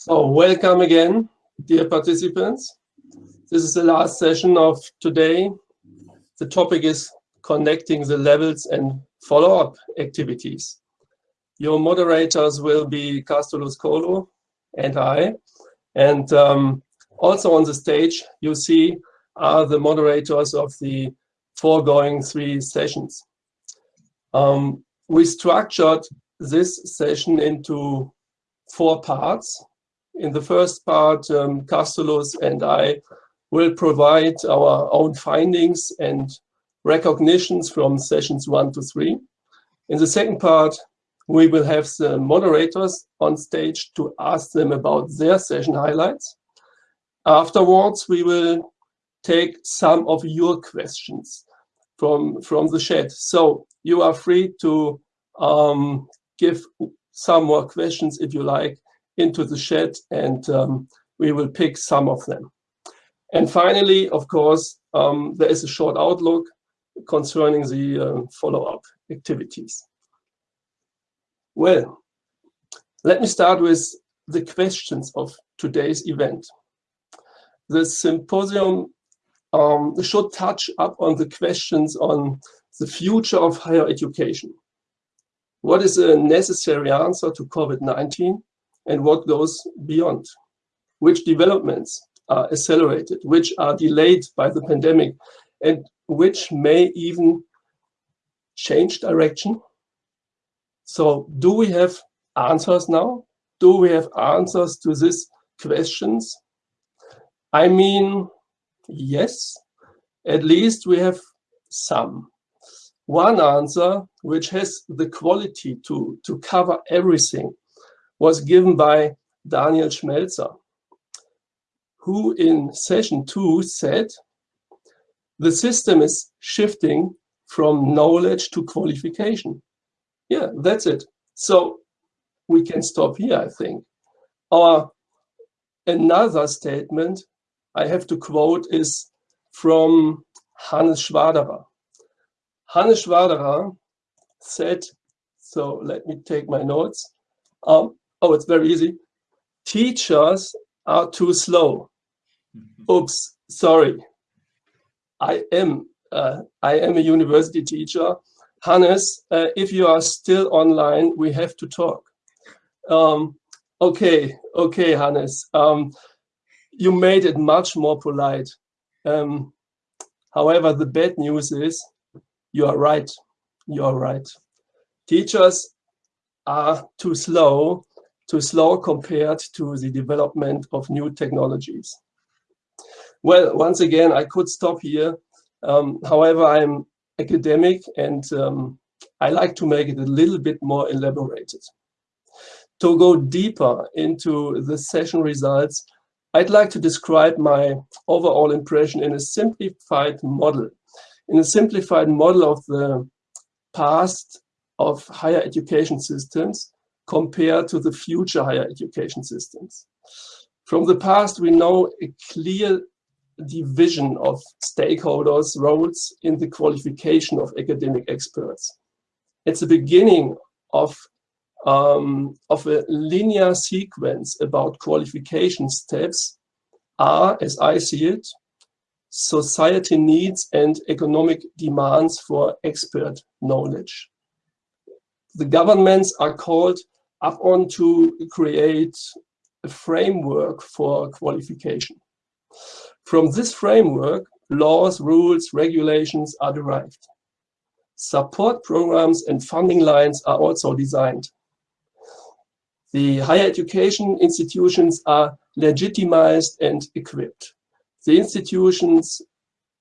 So welcome again, dear participants. This is the last session of today. The topic is connecting the levels and follow-up activities. Your moderators will be Castulus Kolo and I. And um, also on the stage, you see are the moderators of the foregoing three sessions. Um, we structured this session into four parts. In the first part, um, Castulus and I will provide our own findings and recognitions from sessions one to three. In the second part, we will have the moderators on stage to ask them about their session highlights. Afterwards, we will take some of your questions from, from the chat. So you are free to um, give some more questions if you like into the chat and um, we will pick some of them. And finally, of course, um, there is a short outlook concerning the uh, follow-up activities. Well, let me start with the questions of today's event. The symposium um, should touch up on the questions on the future of higher education. What is a necessary answer to COVID-19 and what goes beyond? Which developments are accelerated, which are delayed by the pandemic, and which may even change direction? So do we have answers now? Do we have answers to these questions? I mean, yes, at least we have some. One answer, which has the quality to, to cover everything, was given by Daniel Schmelzer, who in session two said, the system is shifting from knowledge to qualification. Yeah, that's it. So we can stop here, I think. Or another statement I have to quote is from Hannes Schwaderer. Hannes Schwaderer said, so let me take my notes. Um, oh, it's very easy. Teachers are too slow. Mm-hmm. Oops, sorry. I am uh, I am a university teacher. Hannes, uh, if you are still online, we have to talk. Um, okay, okay, Hannes. Um, you made it much more polite. Um, however, the bad news is you are right. You are right. Teachers are too slow, too slow compared to the development of new technologies. Well, once again, I could stop here. Um, however, I'm academic and um, I like to make it a little bit more elaborated. To go deeper into the session results, I'd like to describe my overall impression in a simplified model in a simplified model of the past of higher education systems compared to the future higher education systems. From the past, we know a clear division of stakeholders' roles in the qualification of academic experts. It's the beginning of, um, of a linear sequence about qualification steps are, as I see it, society needs and economic demands for expert knowledge. The governments are called upon to create a framework for qualification. From this framework, laws, rules, regulations are derived. Support programs and funding lines are also designed. The higher education institutions are legitimized and equipped the institutions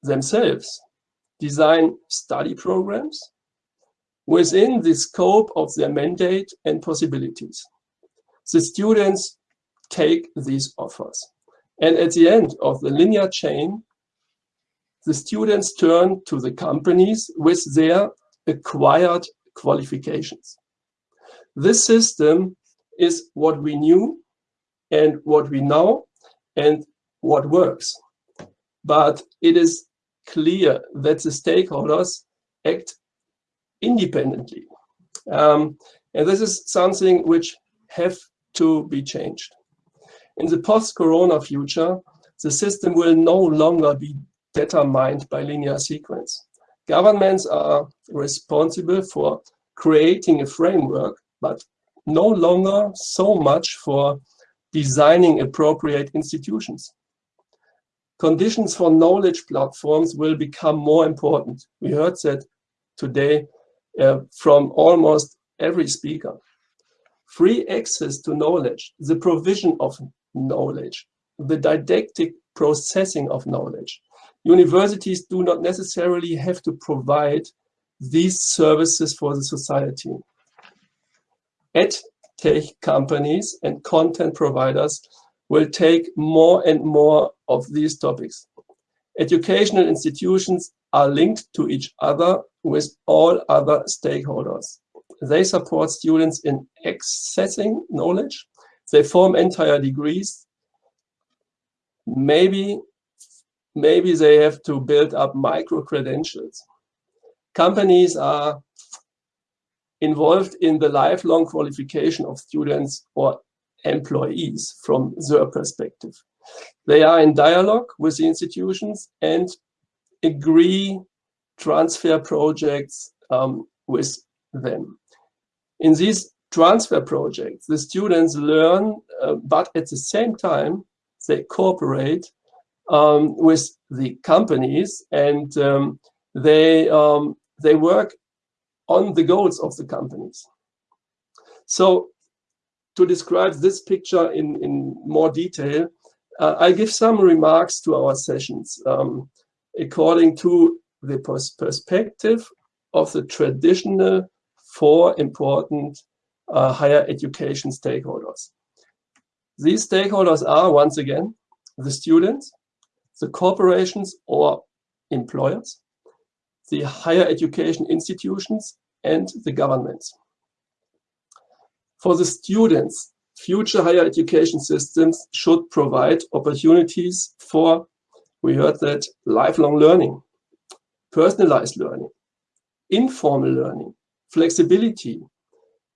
themselves design study programs within the scope of their mandate and possibilities. The students take these offers. And at the end of the linear chain, the students turn to the companies with their acquired qualifications. This system is what we knew and what we know and what works but it is clear that the stakeholders act independently. Um, and this is something which have to be changed. In the post-corona future, the system will no longer be determined by linear sequence. Governments are responsible for creating a framework, but no longer so much for designing appropriate institutions. Conditions for knowledge platforms will become more important. We heard that today uh, from almost every speaker. Free access to knowledge, the provision of knowledge, the didactic processing of knowledge. Universities do not necessarily have to provide these services for the society. Ed tech companies and content providers will take more and more of these topics. Educational institutions are linked to each other with all other stakeholders. They support students in accessing knowledge. They form entire degrees. Maybe, maybe they have to build up micro-credentials. Companies are involved in the lifelong qualification of students or employees from their perspective. They are in dialogue with the institutions and agree transfer projects um, with them. In these transfer projects, the students learn, uh, but at the same time, they cooperate um, with the companies and um, they, um, they work on the goals of the companies. So to describe this picture in, in more detail, uh, I give some remarks to our sessions um, according to the pers perspective of the traditional four important uh, higher education stakeholders. These stakeholders are, once again, the students, the corporations or employers, the higher education institutions, and the governments. For the students, future higher education systems should provide opportunities for, we heard that, lifelong learning, personalized learning, informal learning, flexibility,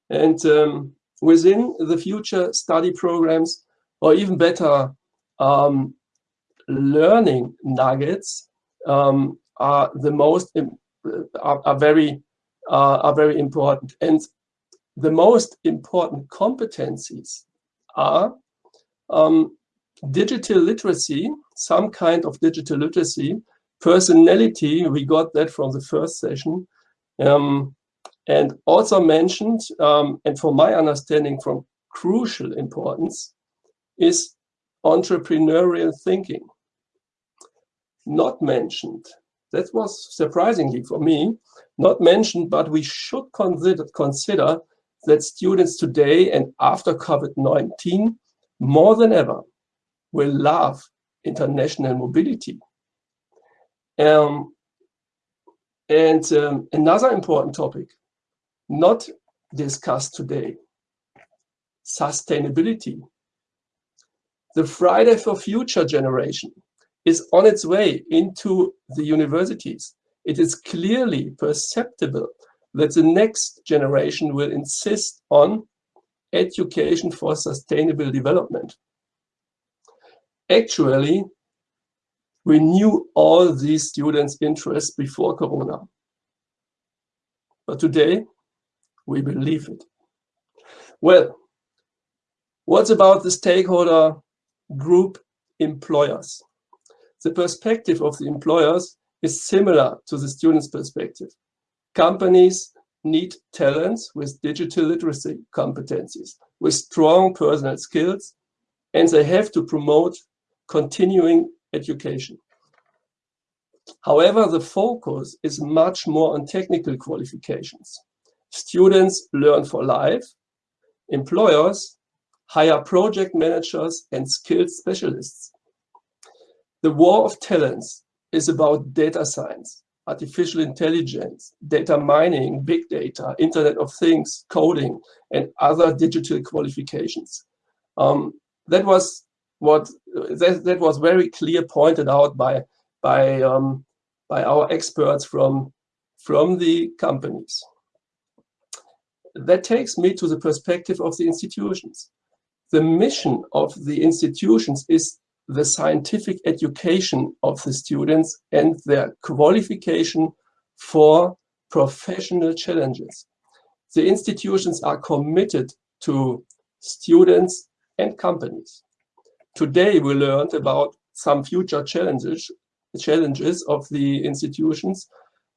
and um, within the future study programs, or even better, um, learning nuggets um, are the most, are, are very, uh, are very important. And the most important competencies are um, digital literacy, some kind of digital literacy, personality, we got that from the first session, um, and also mentioned, um, and for my understanding from crucial importance, is entrepreneurial thinking. Not mentioned, that was surprisingly for me, not mentioned, but we should consider, consider that students today and after COVID-19 more than ever will love international mobility. Um, and um, another important topic, not discussed today, sustainability. The Friday for Future generation is on its way into the universities. It is clearly perceptible that the next generation will insist on education for sustainable development. Actually, we knew all these students' interests before Corona. But today, we believe it. Well, what's about the stakeholder group employers? The perspective of the employers is similar to the students' perspective. Companies need talents with digital literacy competencies, with strong personal skills, and they have to promote continuing education. However, the focus is much more on technical qualifications. Students learn for life, employers hire project managers and skilled specialists. The war of talents is about data science, artificial intelligence, data mining, big data, Internet of Things, coding, and other digital qualifications. Um, that was what that, that was very clear pointed out by by um, by our experts from from the companies. That takes me to the perspective of the institutions. The mission of the institutions is the scientific education of the students and their qualification for professional challenges. The institutions are committed to students and companies. Today we learned about some future challenges, challenges of the institutions.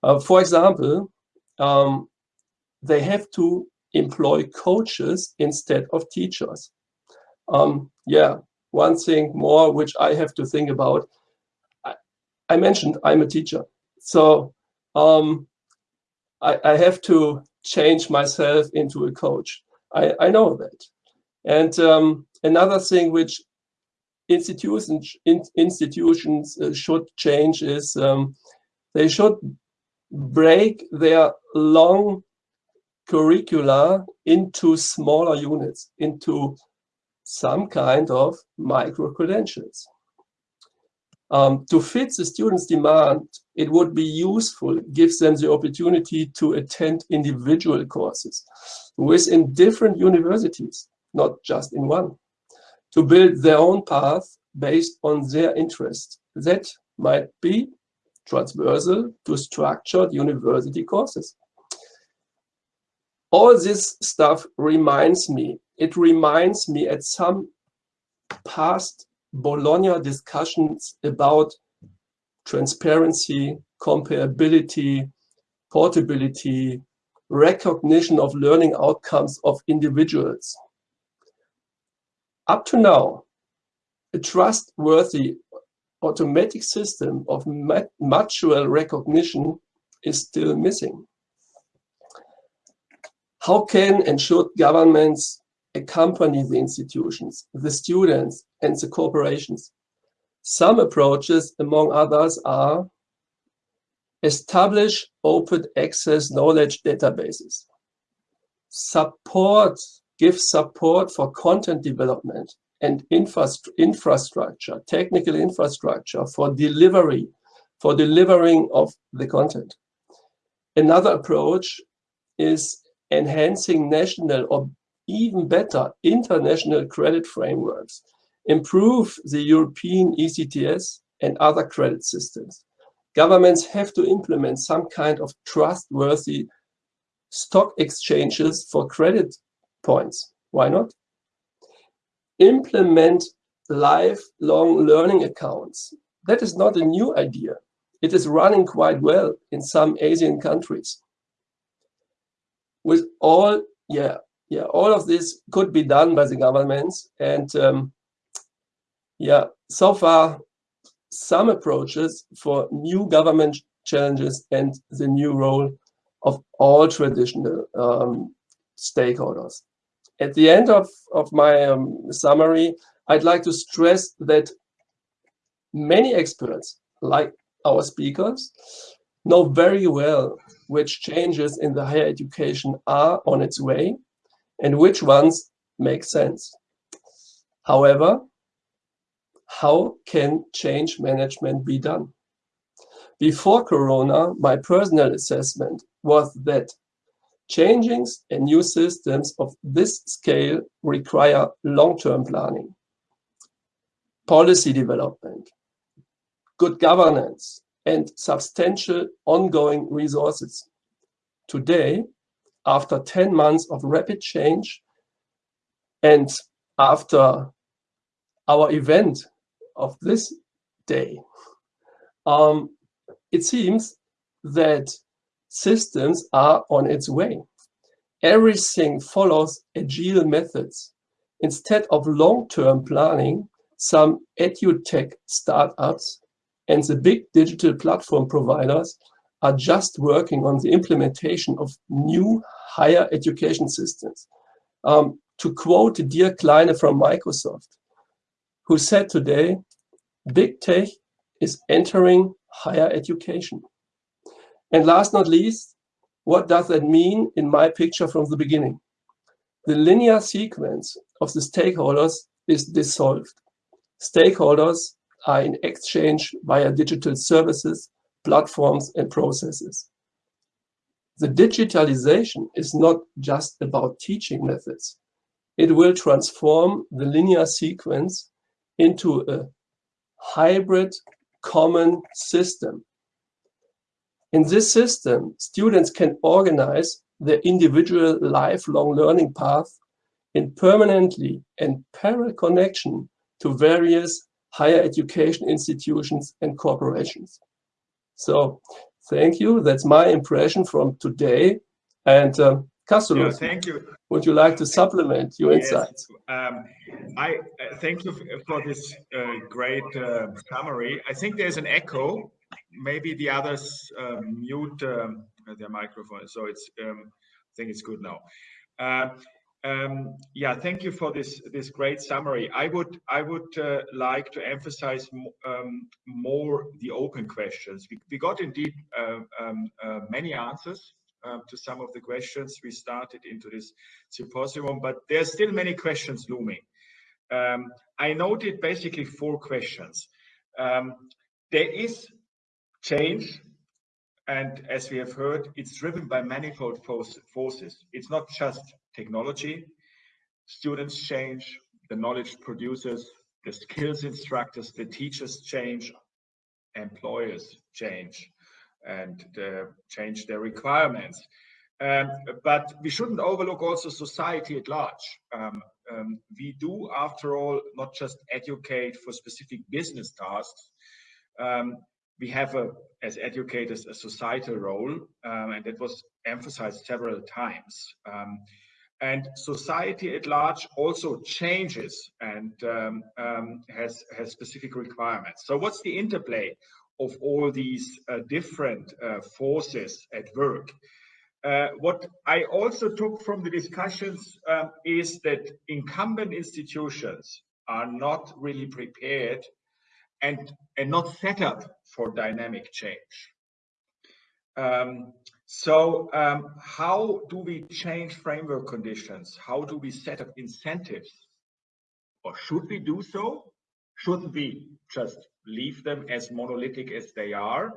Uh, for example, um, they have to employ coaches instead of teachers. Um, yeah, one thing more which I have to think about. I, I mentioned I'm a teacher, so um, I, I, have to change myself into a coach. I, I know that. And um, another thing which institutions in, institutions uh, should change is um, they should break their long curricula into smaller units, into some kind of micro-credentials. Um, to fit the students' demand, it would be useful, gives them the opportunity to attend individual courses within different universities, not just in one, to build their own path based on their interest. That might be transversal to structured university courses. All this stuff reminds me it reminds me at some past Bologna discussions about transparency, comparability, portability, recognition of learning outcomes of individuals. Up to now, a trustworthy automatic system of mutual recognition is still missing. How can and should governments accompany the institutions, the students, and the corporations. Some approaches, among others, are establish open access knowledge databases, support, give support for content development and infrastructure, technical infrastructure for delivery, for delivering of the content. Another approach is enhancing national or even better international credit frameworks, improve the European ECTS and other credit systems. Governments have to implement some kind of trustworthy stock exchanges for credit points. Why not? Implement lifelong learning accounts. That is not a new idea. It is running quite well in some Asian countries. With all, yeah, yeah, all of this could be done by the governments. And um, yeah, so far, some approaches for new government challenges and the new role of all traditional um, stakeholders. At the end of, of my um, summary, I'd like to stress that many experts, like our speakers, know very well which changes in the higher education are on its way and which ones make sense. However, how can change management be done? Before Corona, my personal assessment was that changings and new systems of this scale require long-term planning, policy development, good governance, and substantial ongoing resources. Today, after 10 months of rapid change and after our event of this day, um, it seems that systems are on its way. Everything follows agile methods. Instead of long-term planning, some edutech startups and the big digital platform providers are just working on the implementation of new higher education systems. Um, to quote Dear Kleine from Microsoft, who said today, big tech is entering higher education. And last not least, what does that mean in my picture from the beginning? The linear sequence of the stakeholders is dissolved. Stakeholders are in exchange via digital services platforms and processes. The digitalization is not just about teaching methods. it will transform the linear sequence into a hybrid common system. In this system, students can organize their individual lifelong learning path in permanently and parallel connection to various higher education institutions and corporations. So thank you. That's my impression from today. And um, yeah, thank you. Would you like to supplement your yes. insights? Um, I uh, thank you for this uh, great uh, summary. I think there's an echo. Maybe the others uh, mute um, their microphone, so it's. Um, I think it's good now. Uh, um, yeah, thank you for this this great summary. I would I would uh, like to emphasize um, more the open questions. We, we got indeed um, many answers to some of the questions we started into this symposium, but there's still many questions looming. I noted basically four questions. There is change, and as we have heard, it's driven by manifold forces. It's not just technology. Students change, the knowledge producers, the skills instructors, the teachers change, employers change and uh, change their requirements. Um, but we shouldn't overlook also society at large. Um, um, we do, after all, not just educate for specific business tasks. Um, we have, a, as educators, a societal role, um, and that was emphasized several times. Um, and society at large also changes and has, has specific requirements. So what's the interplay of all these uh, different uh, forces at work. Uh, what I also took from the discussions um, is that incumbent institutions are not really prepared and, and not set up for dynamic change. Um, so um, how do we change framework conditions? How do we set up incentives? Or should we do so? Shouldn't we just leave them as monolithic as they are?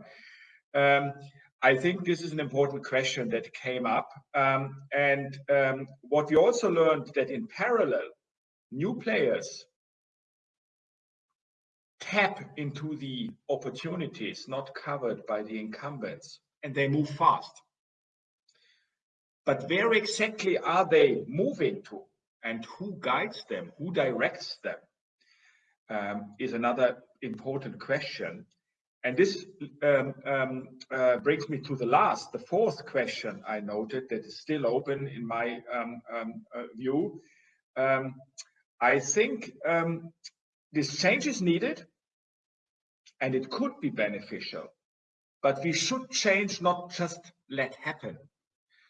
Um, I think this is an important question that came up. Um, and um, what we also learned that in parallel, new players tap into the opportunities not covered by the incumbents and they move fast. But where exactly are they moving to and who guides them, who directs them? um, is another important question. And this um, um, uh, brings me to the last, the fourth question I noted that is still open in my um, um, uh, view. Um, I think this change is needed and it could be beneficial, but we should change, not just let happen.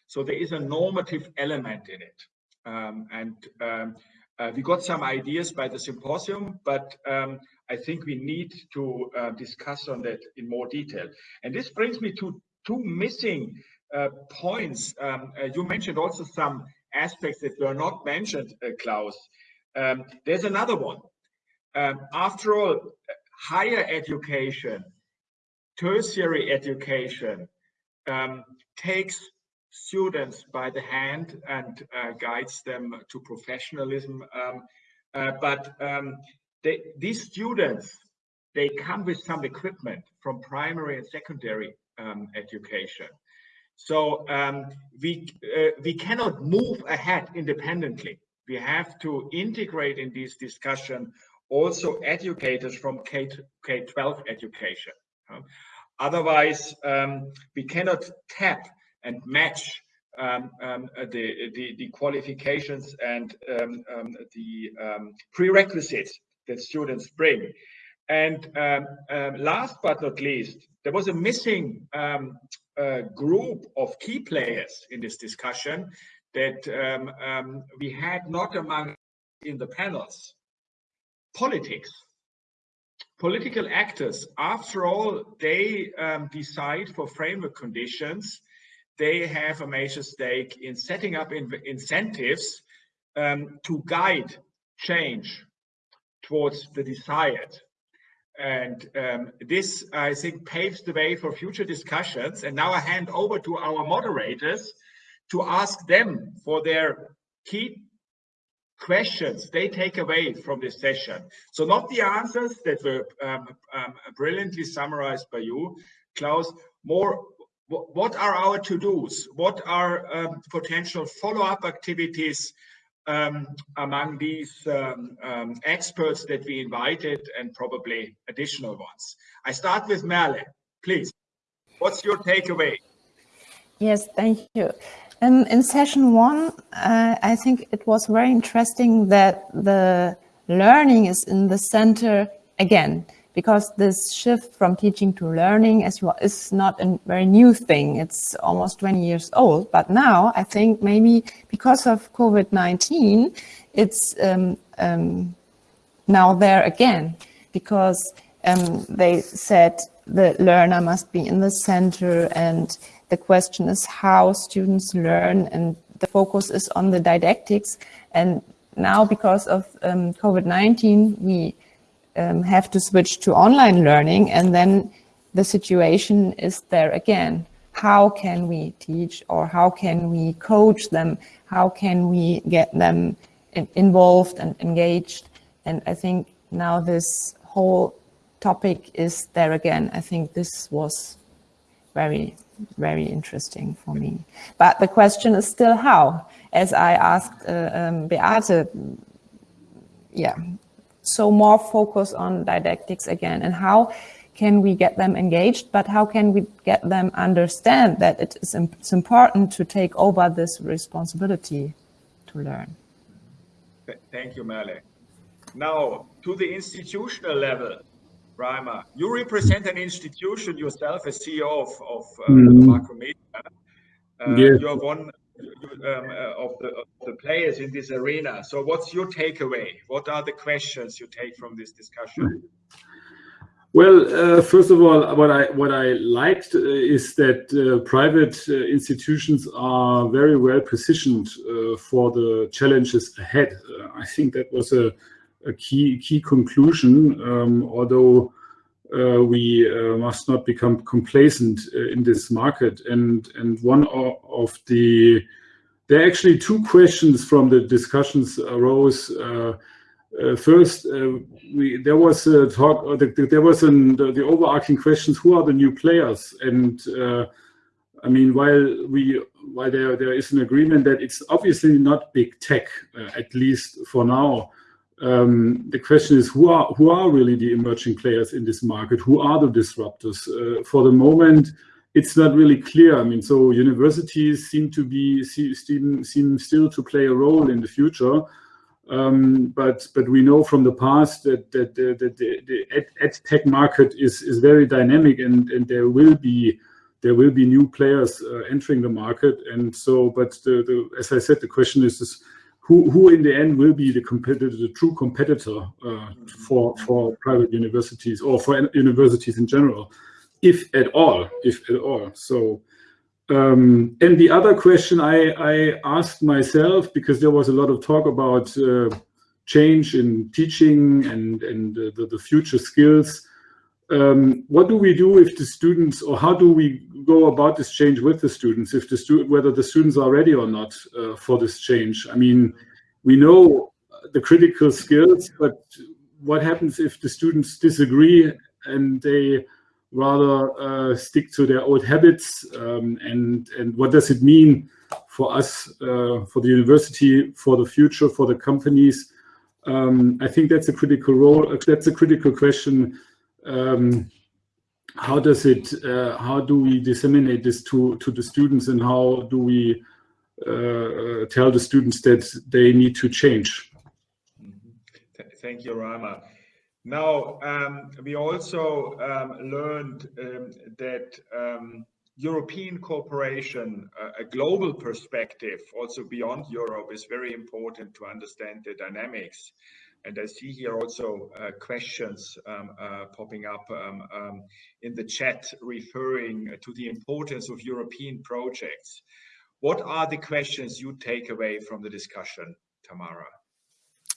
So there is a normative element in it. and uh, we got some ideas by the symposium, but um, I think we need to uh, discuss on that in more detail. And this brings me to two missing uh, points. Um, uh, you mentioned also some aspects that were not mentioned, uh, Klaus. Um, there's another one. Um, after all, higher education, tertiary education um, takes students by the hand and uh, guides them to professionalism. Um, uh, but um, they, these students, they come with some equipment from primary and secondary um, education. So um, we, uh, we cannot move ahead independently. We have to integrate in this discussion also educators from K, K-12 education. Otherwise, um, we cannot tap and match um, um, uh, the, the, the, qualifications and um, um the um, prerequisites that students bring. And um, last but not least, there was a missing uh, group of key players in this discussion that we had not among in the panels. Politics. Political actors, after all, they decide for framework conditions they have a major stake in setting up in incentives um, to guide change towards the desired. And um, this, I think, paves the way for future discussions. And now I hand over to our moderators to ask them for their key questions they take away from this session. So not the answers that were um, um, brilliantly summarized by you, Klaus, more what are our to-dos? What are um, potential follow-up activities um, among these um, um, experts that we invited and probably additional ones? I start with Merle, please. What's your takeaway? Yes, thank you. Um, in session one, uh, I think it was very interesting that the learning is in the center again, because this shift from teaching to learning as well is not a very new thing. It's almost 20 years old, but now I think maybe because of COVID-19, it's um, um, now there again, because um, they said the learner must be in the center and the question is how students learn and the focus is on the didactics. And now because of um, COVID-19, we um, have to switch to online learning and then the situation is there again. How can we teach or how can we coach them? How can we get them in involved and engaged? And I think now this whole topic is there again. I think this was very very interesting for me. But the question is still how, as I asked uh, um, Beate, yeah, so more focus on didactics again and how can we get them engaged, but how can we get them understand that it is it's important to take over this responsibility to learn. Thank you, Merle. Now, to the institutional level, Reimer, you represent an institution yourself as CEO of, of uh, mm. Macromedia. Uh, yes. You're one um, uh, of, the, of, the, players in this arena. So what's your takeaway? What are the questions you take from this discussion? Well, uh, first of all, what I what I liked uh, is that uh, private uh, institutions are very well positioned for the challenges ahead. I think that was a a key key conclusion, um, although uh, we uh, must not become complacent uh, in this market. And and one of the there are actually two questions from the discussions arose. Uh, uh, first, uh, we, there was a talk. The, there was an, the, the, overarching questions: Who are the new players? And I mean, while we while there there is an agreement that it's obviously not big tech, at least for now um, the question is who are who are really the emerging players in this market? Who are the disruptors? Uh, for the moment, it's not really clear. I mean, so universities seem to be seem, seem still to play a role in the future. Um, but but we know from the past that that, the, that the, the ed, ed, tech market is is very dynamic and and there will be there will be new players uh, entering the market and so but the, the as I said the question is, is who, who in the end will be the competitor, the true competitor uh, for for private universities or for universities in general, if at all, if at all. So, um, and the other question I, I asked myself because there was a lot of talk about uh, change in teaching and and uh, the, the future skills. Um, what do we do if the students, or how do we go about this change with the students, if the whether the students are ready or not uh, for this change? I mean, we know the critical skills, but what happens if the students disagree and they rather uh, stick to their old habits? Um, and, and what does it mean for us, uh, for the university, for the future, for the companies? Um, I think that's a critical role. That's a critical question um, how does it, uh, how do we disseminate this to, to the students and how do we uh, tell the students that they need to change? Mm-hmm. Thank you, Rama. Now, um, we also um, learned um, that um, European cooperation, uh, a global perspective, also beyond Europe, is very important to understand the dynamics. And I see here also uh, questions um, uh, popping up um, um, in the chat referring to the importance of European projects. What are the questions you take away from the discussion, Tamara?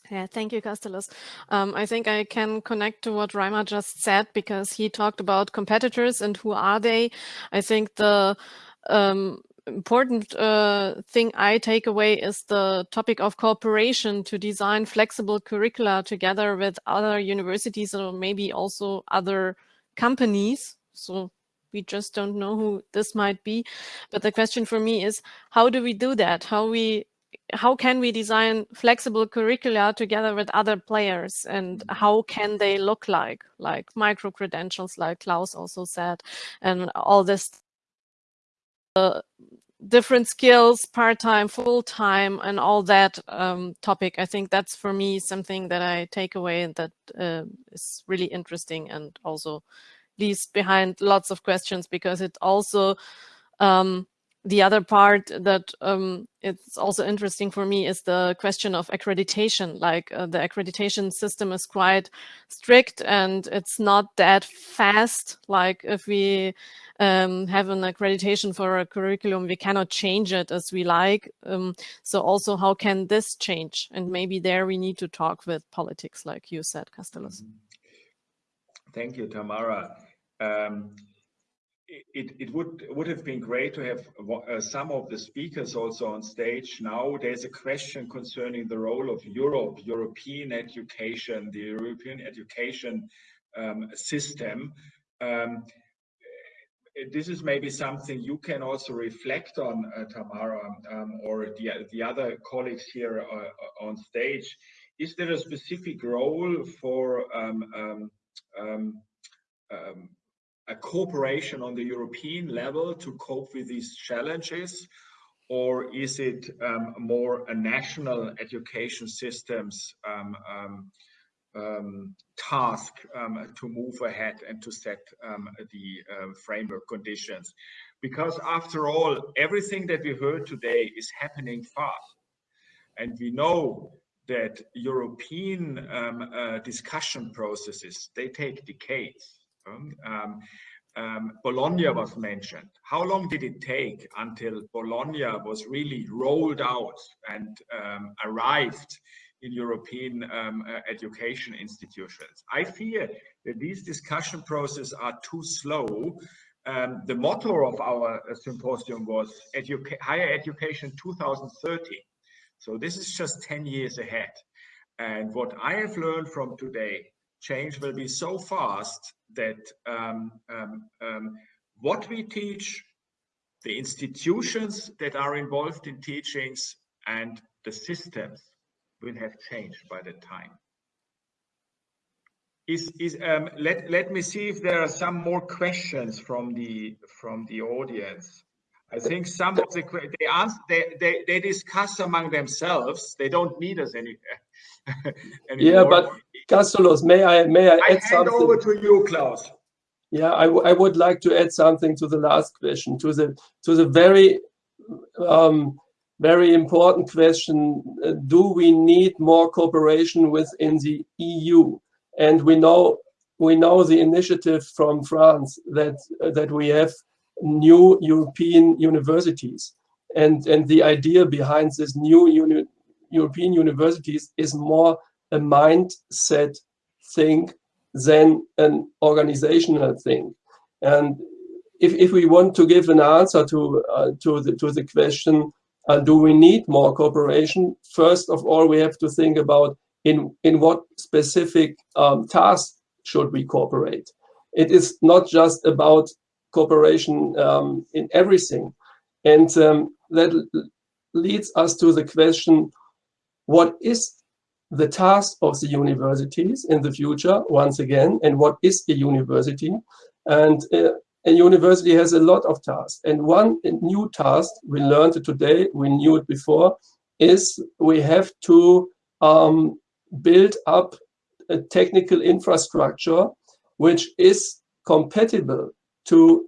Yeah, thank you, Castulus. Um, I think I can connect to what Reimer just said because he talked about competitors and who are they. I think the um, important uh, thing I take away is the topic of cooperation to design flexible curricula together with other universities or maybe also other companies. So we just don't know who this might be. But the question for me is, how do we do that? How we how can we design flexible curricula together with other players and Mm-hmm. how can they look like like micro credentials like klaus also said and all this different skills part-time full-time and all that um, topic. I think that's for me something that i take away and that uh, is really interesting and also leaves behind lots of questions because it also um, the other part that um, it's also interesting for me is the question of accreditation. Like uh, the accreditation system is quite strict and it's not that fast. Like if we um, have an accreditation for a curriculum, we cannot change it as we like. Um, so also how can this change? And maybe there we need to talk with politics, like you said, Castulus. Thank you, Tamara. It, it would would have been great to have uh, some of the speakers also on stage now. There's a question concerning the role of Europe, European education, the European education um, system. Um, this is maybe something you can also reflect on, uh, Tamara, um, or the, the other colleagues here uh, on stage. Is there a specific role for um, um, um a cooperation on the European level to cope with these challenges? Or is it um, more a national education systems um, um, um task um, to move ahead and to set um, the uh, framework conditions? Because after all, everything that we heard today is happening fast. And we know that European uh, discussion processes, they take decades um, um, Bologna was mentioned. How long did it take until Bologna was really rolled out and um, arrived in European um, uh, education institutions? I fear that these discussion processes are too slow. Um, the motto of our uh, symposium was educa Higher Education 2030. So this is just 10 years ahead. And what I have learned from today change will be so fast that um, um, um, what we teach, the institutions that are involved in teachings, and the systems will have changed by that time. Is, is, um, let, let me see if there are some more questions from the from the audience. I think some of the they answer they, they they discuss among themselves. They don't need us any. Yeah, but Castulus, may I may I, I add hand something? over to you, Klaus. Yeah, I, I would like to add something to the last question, to the to the very um, very important question: uh, Do we need more cooperation within the EU? And we know we know the initiative from France that uh, that we have new European universities, and and the idea behind this new uni European universities is more a mindset thing than an organizational thing. And if, if we want to give an answer to, uh, to, the, to the question, uh, do we need more cooperation? First of all, we have to think about in, in what specific um, tasks should we cooperate. It is not just about cooperation um, in everything. And um, that leads us to the question, what is the task of the universities in the future, once again, and what is a university. And uh, a university has a lot of tasks. And one new task, we learned today, we knew it before, is we have to um, build up a technical infrastructure which is compatible to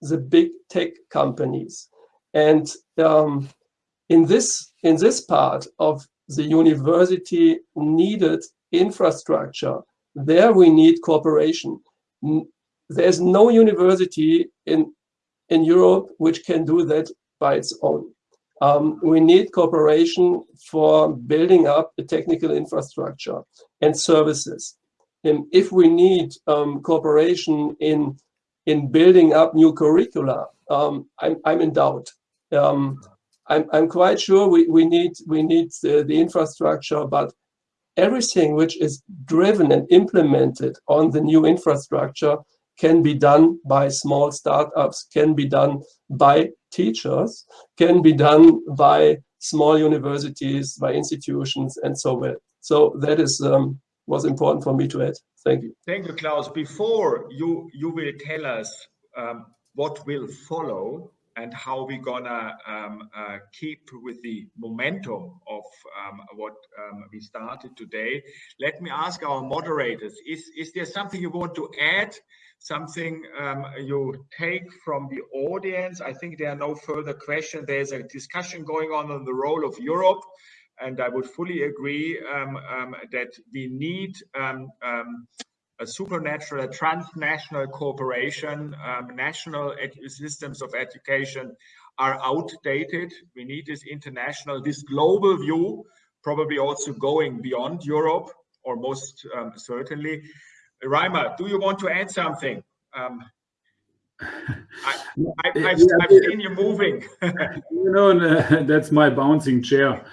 the big tech companies. And um, in this in this part of the university needed infrastructure. There we need cooperation. There's no university in, in Europe which can do that by its own. Um, we need cooperation for building up a technical infrastructure and services. And if we need um, cooperation in, in building up new curricula, um, I'm, I'm in doubt. um, I'm, I'm quite sure we, we need, we need the, the infrastructure, but everything which is driven and implemented on the new infrastructure can be done by small startups, can be done by teachers, can be done by small universities, by institutions, and so on. So that is um, was important for me to add. Thank you. Thank you, Klaus. Before you you will tell us um, what will follow, and how we're gonna um, uh, keep with the momentum of um, what um, we started today. Let me ask our moderators, is, is there something you want to add? Something um, you take from the audience? I think there are no further questions. There's a discussion going on on the role of Europe. And I would fully agree um, um, that we need a supernatural, a transnational cooperation, um, national systems of education are outdated. We need this international, this global view, probably also going beyond Europe, or most um, certainly. Reimer, do you want to add something? Um, I, have seen you moving. you know, that's my bouncing chair.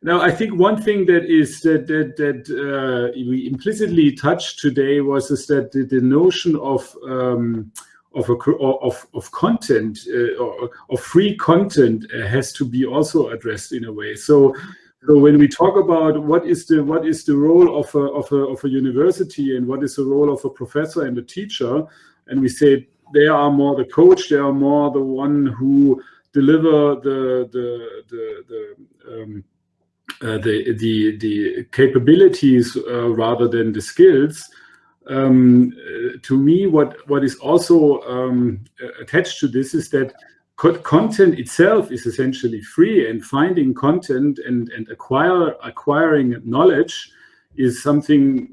Now, I think one thing that is that that, that uh, we implicitly touched today was is that the, the notion of um, of, a, of of content uh, or of free content uh, has to be also addressed in a way. So. So when we talk about what is the what is the role of a, of a of a university and what is the role of a professor and a teacher, and we say they are more the coach, they are more the one who deliver the the the, the um, uh, the the the capabilities uh, rather than the skills. Um, uh, to me, what what is also um, attached to this is that content itself is essentially free, and finding content and and acquire acquiring knowledge is something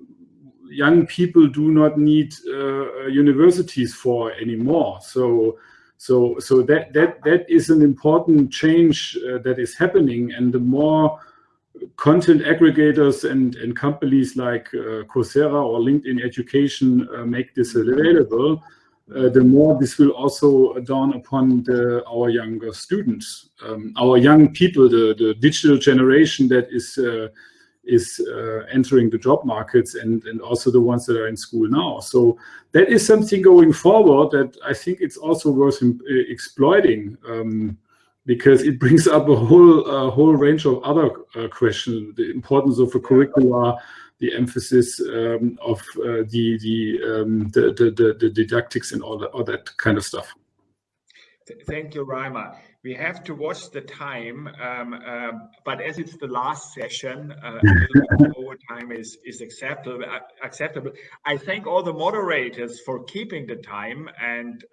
young people do not need uh, universities for anymore. So, so, so that that that is an important change uh, that is happening, and the more content aggregators and, and companies like uh, Coursera or LinkedIn Education uh, make this available, uh, the more this will also dawn upon the, our younger students, um, our young people, the, the digital generation that is uh, is uh, entering the job markets and, and also the ones that are in school now. So that is something going forward that I think it's also worth uh, exploiting. Um, because it brings up a whole uh, whole range of other uh, questions: the importance of a curricula, the emphasis um, of uh, the the, um, the, the, the didactics and all that all that kind of stuff. Thank you, Raima. We have to watch the time, um, um, but as it's the last session, uh, overtime is is acceptable. Uh, acceptable. I thank all the moderators for keeping the time and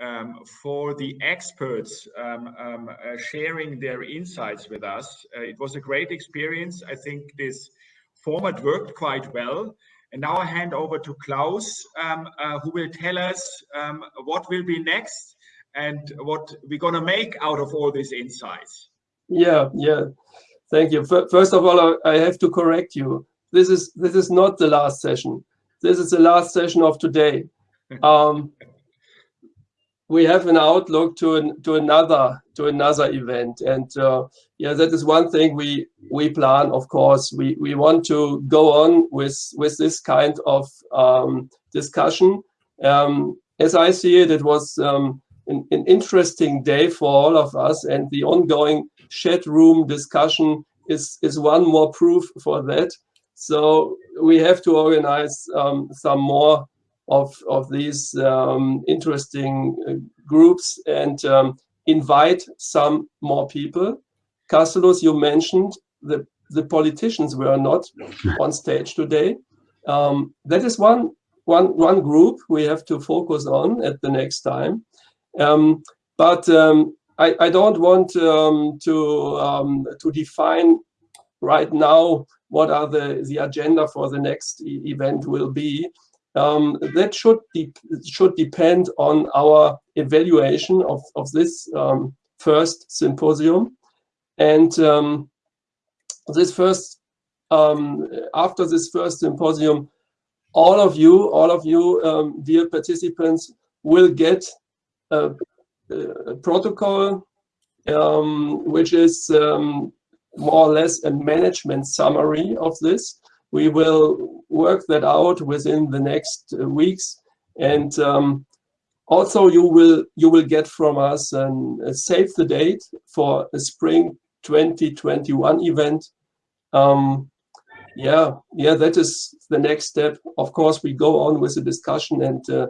um, um, for the experts um, um, uh, sharing their insights with us. Uh, it was a great experience. I think this format worked quite well. And now I hand over to Klaus, um, uh, who will tell us um, what will be next and what we're going to make out of all these insights. Yeah, yeah. Thank you. First of all, I have to correct you. This is this is not the last session. This is the last session of today. We have an outlook to an, to another to another event. And uh, yeah that is one thing we we plan of course. We we want to go on with with this kind of um, discussion. Um, as i see it it was um, an, an, interesting day for all of us and the ongoing chat room discussion is is one more proof for that. So we have to organize um, some more of, of these um, interesting uh, groups and um, invite some more people. Castulus, you mentioned the, the politicians were not on stage today. Um, that is one, one, one group we have to focus on at the next time. Um, but um, I, I, don't want um, to, to define right now what are the, the agenda for the next e event will be um, that should de should depend on our evaluation of of this um, first symposium, and um, this first um, after this first symposium, all of you, all of you, um, dear participants, will get a, uh, protocol, um, which is more or less a management summary of this. We will work that out within the next uh, weeks. And um, also you will you will get from us and uh, save the date for a spring 2021 event. Um, yeah, yeah, that is the next step. Of course, we go on with the discussion and uh,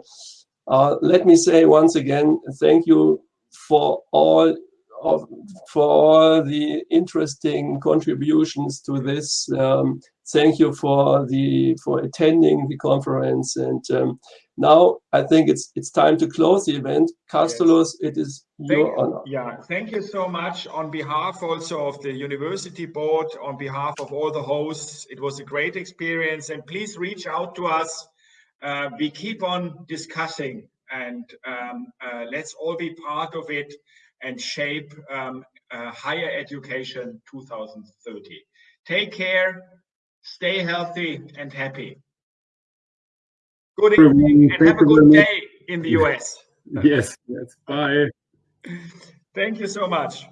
uh, let me say once again, thank you for all of, for all the interesting contributions to this. Um, thank you for the for attending the conference. And um, now I think it's it's time to close the event. Castulus, yes. it is your thank, honor. Yeah, thank you so much on behalf also of the university board, on behalf of all the hosts. It was a great experience and please reach out to us. Uh, we keep on discussing and um, uh, let's all be part of it and shape um, uh, higher education 2030. Take care, stay healthy and happy. Good evening and have a good day in the US. Yes, yes, bye. Thank you so much.